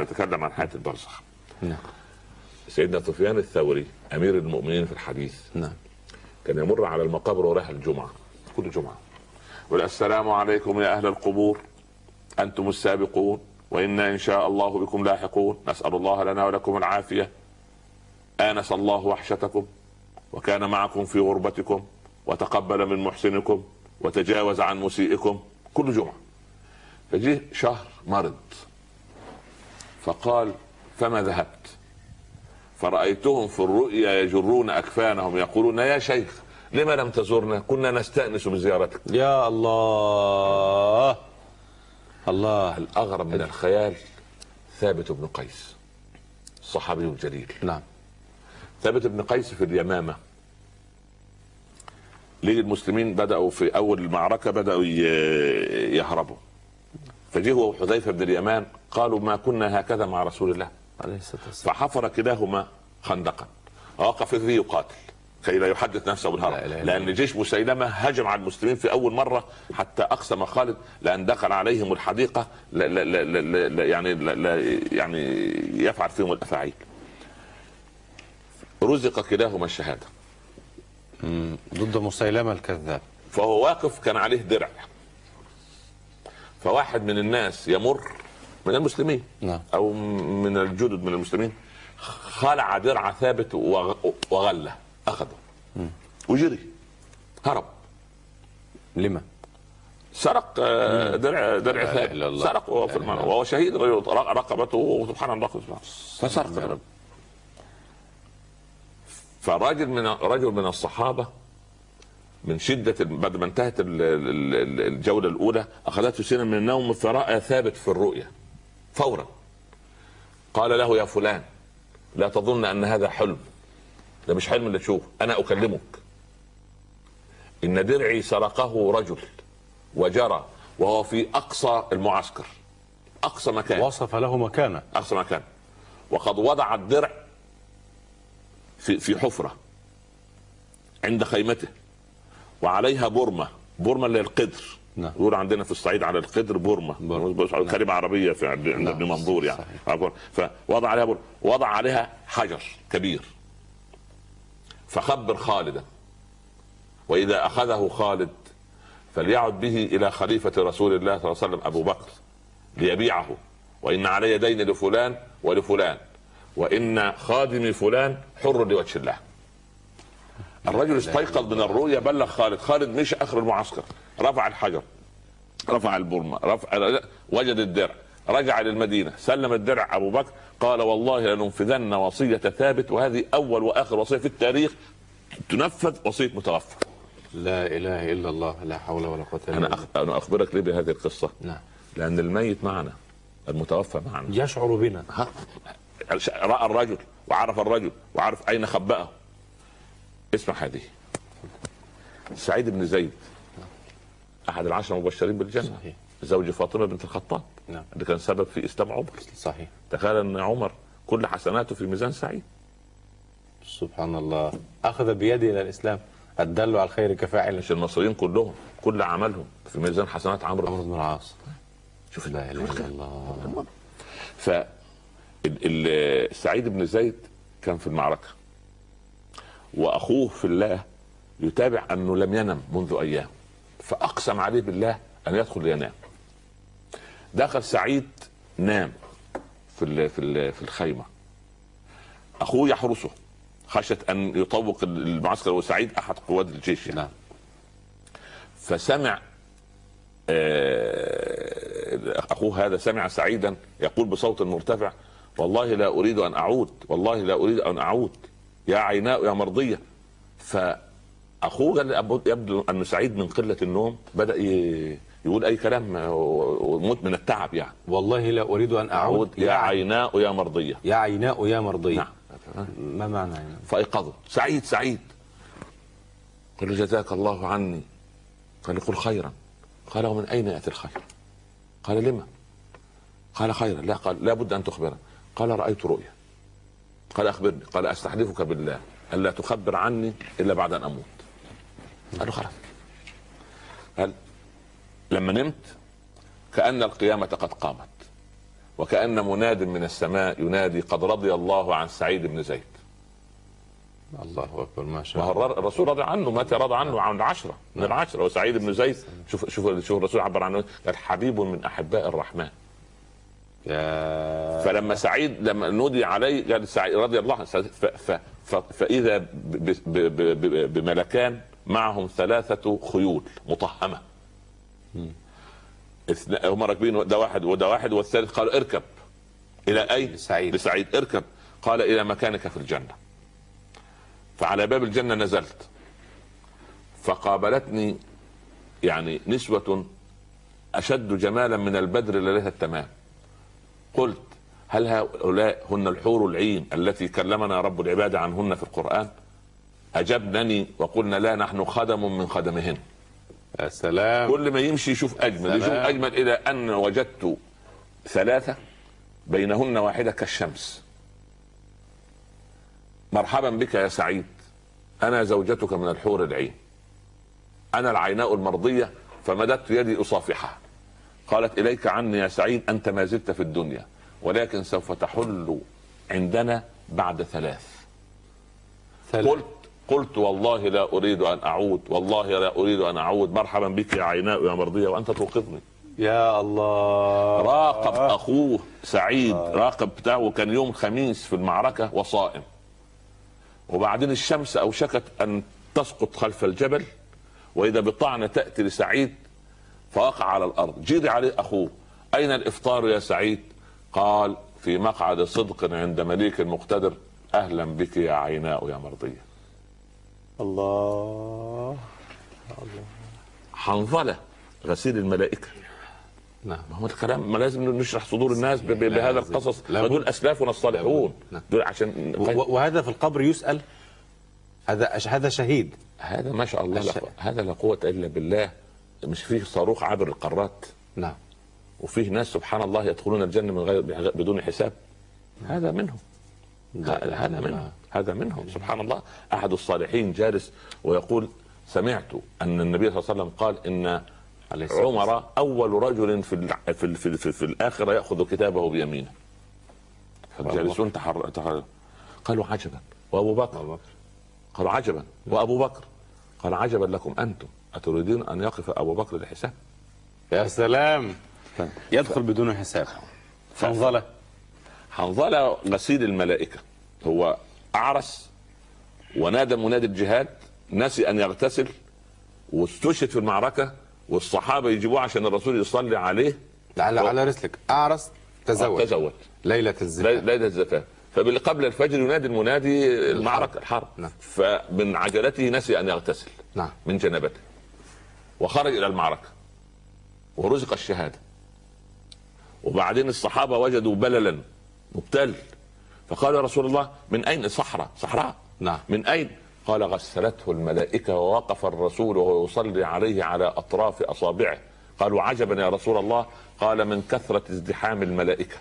نتكلم عن حياة البرزخ. نعم. سيدنا سفيان الثوري أمير المؤمنين في الحديث نعم. كان يمر على المقابر ورايح الجمعة كل جمعة. يقول السلام عليكم يا أهل القبور أنتم السابقون وإنا إن شاء الله بكم لاحقون. نسأل الله لنا ولكم العافية. آنس الله وحشتكم وكان معكم في غربتكم وتقبل من محسنكم وتجاوز عن مسيئكم. كل جمعة. فجه شهر مرض فقال فما ذهبت؟ فرأيتهم في الرؤيا يجرون أكفانهم يقولون يا شيخ لما لم تزورنا كنا نستأنس بزيارتك يا الله! الله! الأغرب من الخيال ثابت بن قيس الصحابي الجليل. نعم. ثابت بن قيس في اليمامة. ليه المسلمين بدأوا في أول المعركة بدأوا يهربوا. فجه هو وحذيفة بن اليمان قالوا ما كنا هكذا مع رسول الله. عليه الصلاة والسلام. فحفر كلاهما خندقا. ووقف فيه يقاتل. كي لا يحدث نفسه لا بالهرب إلا لأن جيش مسيلمة هجم على المسلمين في أول مرة حتى أقسم خالد لأن دخل عليهم الحديقة لا لا لا لا لا يعني لا لا يعني يفعل فيهم الأفاعيل. رزق كلاهما الشهادة. ضد مسيلمة الكذاب. فهو واقف كان عليه درع. فواحد من الناس يمر من المسلمين نعم. أو من الجدد من المسلمين خلع درع ثابت وغ- وغله أخذه. وجري. هرب. لما؟ سرق آه، درع درع ثابت. سرق وهو في الله. وهو شهيد رقبته سبحان الله فسرق. فراجل من رجل من الصحابة من شدة بعد ما انتهت ال- ال- ال- الجولة الأولى أخذته سنه من النوم فراى ثابت في الرؤيا فورا. قال له يا فلان لا تظن أن هذا حلم. ده مش حلم اللي تشوفه أنا أكلمك. إن درعي سرقه رجل وجرى وهو في أقصى المعسكر أقصى مكان. وصف له مكانه. أقصى مكان. وقد وضع الدرع في في حفرة عند خيمته. وعليها برمه برمه اللي هي القدر. نعم. يقول عندنا في الصعيد على القدر برمة. كلمة عربية في عند نعم. ابن منظور يعني. صحيح. فوضع عليها برمه وضع عليها حجر كبير. فخبر خالدا. وإذا أخذه خالد فليعد به إلى خليفة رسول الله صلى الله عليه وسلم أبو بكر ليبيعه. وإن علي دين لفلان ولفلان. وإن خادمي فلان حر لوجه الله. الرجل استيقظ من الرؤيا بلغ خالد. خالد مشى آخر المعسكر رفع الحجر رفع البرمة رفع وجد الدرع رجع للمدينة سلم الدرع. أبو بكر قال والله لننفذن وصية ثابت وهذه أول وآخر وصية في التاريخ تنفذ وصية متوفى. لا إله إلا الله لا حول ولا قوة إلا أنا بالله. أخ... أنا أخبرك ليه بهذه القصة؟ نعم. لأن الميت معنا المتوفى معنا. يشعر بنا. ها؟ رأى الرجل وعرف الرجل وعرف أين خبأه. اسمع هذه. سعيد بن زيد أحد العشرة المبشرين بالجنة. صحيح. زوج فاطمة بنت الخطاب. نعم. اللي كان سبب في إسلام عمر. صحيح. تخيل أن عمر كل حسناته في ميزان سعيد. سبحان الله. أخذ بيدي إلى الإسلام. الدل على الخير كفاعل مش المصريين كلهم كل عملهم في ميزان حسنات عمرو عمرو بن العاص. شوف لا إله إلا الله. ف سعيد بن زيد كان في المعركة. وأخوه في الله يتابع أنه لم ينم منذ أيام فأقسم عليه بالله أن يدخل ينام. دخل سعيد نام في ال- في ال- في الخيمة. أخوه يحرسه خشية أن يطوق المعسكر وسعيد أحد قوات الجيش يعني. نعم. فسمع آه، أخوه هذا سمع سعيدا يقول بصوت مرتفع والله لا أريد أن أعود والله لا أريد أن أعود. يا عيناء يا قال أبو- يبدو أن سعيد من قلة النوم بدأ ي- يقول أي كلام وموت من التعب يعني. والله لا أريد أن أعود أعود يا عيناء. يا مرضية. يا عيناء يا مرضي نعم. ما معنى عيناء؟ فأيقظه. سعيد سعيد. قال له جزاك الله عني. قال قل خيرا. قال ومن أين يأتي الخير؟ قال لما؟ قال خيرا. لا قال لا بد أن تخبرني. قال رأيت رؤيا. قال أخبرني قال أستحلفك بالله الا تخبر عني إلا بعد أن أموت. قال له خلاص. قال لما نمت كأن القيامة قد قامت وكأن مناد من السماء ينادي قد رضي الله عن سعيد بن زيد. الله أكبر ما شاء الله. الر- الرسول رضي عنه متى رضى عنه عن العشرة من العشرة وسعيد بن زيد شوف شوف شوف الرسول عبر عنه قال حبيب من أحباء الرحمن. يا فلما سعيد لما نودي عليه قال سعيد رضي الله عنه فإذا بملكان معهم ثلاثة خيول مطهمة. هم راكبين ده واحد وده واحد والثالث قال اركب. إلى أين؟ لسعيد. لسعيد اركب. قال إلى مكانك في الجنة. فعلى باب الجنة نزلت. فقابلتني يعني نسوة أشد جمالا من البدر ليلة التمام. قلت هل هؤلاء هن الحور العين التي كلمنا رب العباد عنهن في القرآن؟ أجبنني وقلنا لا نحن خدم من خدمهن. يا سلام. كل ما يمشي يشوف أجمل يشوف. أجمل إلى أن وجدت ثلاثة بينهن واحدة كالشمس. مرحبا بك يا سعيد. أنا زوجتك من الحور العين. أنا العيناء المرضية فمددت يدي أصافحها. قالت إليك عني يا سعيد أنت ما زلت في الدنيا. ولكن سوف تحل عندنا بعد ثلاث. ثلاث. قلت قلت والله لا أريد أن أعود والله لا أريد أن أعود. مرحبا بك يا عيناء يا مرضية وأنت توقظني. يا الله. راقب أخوه سعيد راقب بتاعه كان يوم خميس في المعركة وصائم. وبعدين الشمس أوشكت أن تسقط خلف الجبل وإذا بطعنه تأتي لسعيد فوقع على الأرض. جري عليه أخوه أين الإفطار يا سعيد؟ قال في مقعد صدق عند مليك مقتدر أهلا بك يا عيناء يا مرضيه الله. حنظلة غسيل الملائكة. نعم. ما هو الكلام؟ ما لازم نشرح صدور الناس بهذا. القصص. دول أسلافنا الصالحون. نعم. دول عشان وهذا في القبر يسأل هذا هذا شهيد. هذا ما شاء الله هذا لا قوة إلا بالله. مش فيه صاروخ عابر القارات. نعم. وفيه ناس سبحان الله يدخلون الجنة من غير بدون حساب. هذا منهم. هذا منهم. هذا منهم. سبحان الله. أحد الصالحين جالس ويقول سمعت أن النبي صلى الله عليه وسلم قال الصلاة عمر أول رجل في في في, في, في الآخرة يأخذ كتابه بيمينه. فالجالسون تحر... تحر... قالوا عجبا. وأبو بكر. أبو. قالوا عجبا. وأبو بكر. قال عجبا لكم أنتم. أتريدون أن يقف أبو بكر للحساب يا سلام. يدخل بدون حساب. حنظلة. حنظلة غسيل الملائكة. هو أعرس ونادى منادي الجهاد نسي أن يغتسل واستشهد في المعركة والصحابة يجيبوه عشان الرسول يصلي عليه. على على رسلك. أعرس تزوج. تزوج. ليلة الزفاف ليلة الزفاف فقبل الفجر ينادي المنادي المعركة الحرب. نعم. فمن عجلته نسي أن يغتسل. نعم. من جنابته. وخرج إلى المعركة. ورزق الشهادة. وبعدين الصحابة وجدوا بللا مبتل. فقال رسول الله من أين صحراء؟ صحراء؟ نعم. من أين؟ قال غسلته الملائكة ووقف الرسول وهو يصلي عليه على أطراف أصابعه. قالوا عجبا يا رسول الله. قال من كثرة ازدحام الملائكة.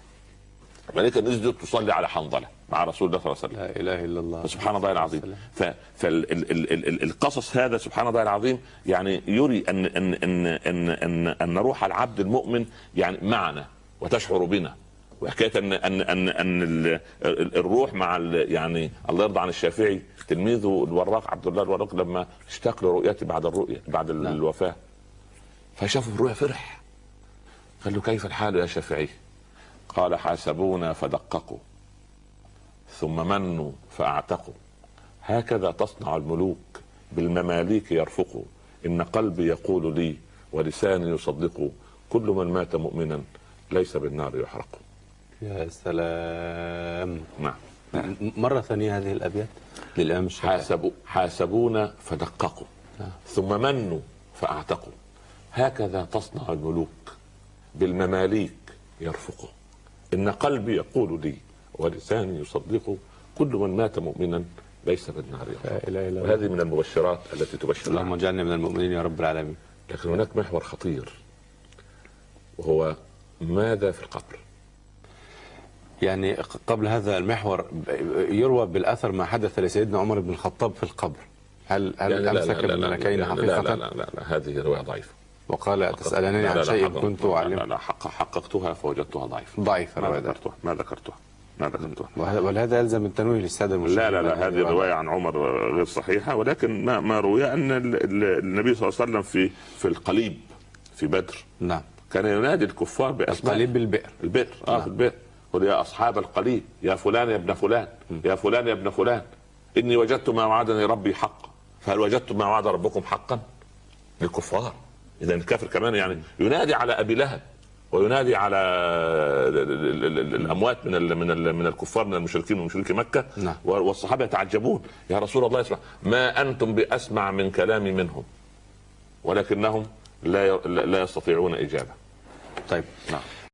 الملائكة نزلت تصلي على حنظلة مع رسول الله صلى الله عليه وسلم. لا إله إلا الله. سبحان الله العظيم. فالقصص هذا سبحان الله العظيم يعني يري ان ان ان ان ان, أن روح العبد المؤمن يعني معنا. وتشعر بنا. وحكاية ان ان ان أن ال- ال- الروح مع ال- يعني الله يرضى عن الشافعي تلميذه الوراق عبد الله الوراق لما اشتاق لرؤيته بعد الرؤية بعد نعم. الوفاة. فشافه الرؤيا فرح. قال له كيف الحال يا شافعي؟ قال حاسبونا فدققوا ثم منوا فأعتقوا. هكذا تصنع الملوك بالمماليك يرفقوا. إن قلبي يقول لي ولساني يصدق. كل من مات مؤمنا ليس بالنار يحرق. يا سلام. نعم. مرة ثانية هذه الأبيات للإمام الشافعي حاسبوا حاسبونا فدققوا. ثم منوا فأعتقوا. هكذا تصنع الملوك بالمماليك يرفقوا. إن قلبي يقول لي ولساني يصدق كل من مات مؤمنا ليس بالنار الله. وهذه من المبشرات التي تبشر اللهم. اجعلنا من المؤمنين يا رب العالمين. لكن هناك محور خطير وهو ماذا في القبر يعني قبل هذا المحور يروى بالأثر ما حدث لسيدنا عمر بن الخطاب في القبر هل هل يعني أمسك لا- لا- بالملكين لا- لا- حقيقة؟ لا, لا, لا, لا هذه روايه ضعيفه وقال تسالنني لا، عن شيء كنت لا لا, لا حق حققتها فوجدتها ضعيفه ضعيفا ما. ذكرتها ما ذكرتها ما ذكرتها ولهذا يلزم التنويه للساده المشاهدين لا لا لا هذه الروايه عن عمر غير صحيحه ولكن ما ما روي ان ال- ال- النبي صلى الله عليه وسلم في في القليب في بدر نعم كان ينادي الكفار بأسماء. القليب بالبئر. البئر. آه نعم. البئر قل يا أصحاب القليب يا فلان يا ابن فلان يا فلان يا ابن فلان. إني وجدت ما وعدني ربي حقا. فهل وجدتم ما وعد ربكم حقا؟ للكفار. اذا الكافر كمان يعني ينادي على أبي لهب وينادي على ال- ال- ال- ال- الأموات من ال من ال من الكفار من المشركين ومشركي مكة. نعم. والصحابة يتعجبون. يا رسول الله اسمع ما أنتم بأسمع من كلامي منهم ولكنهم لا لا يستطيعون إجابة. طيب نعم.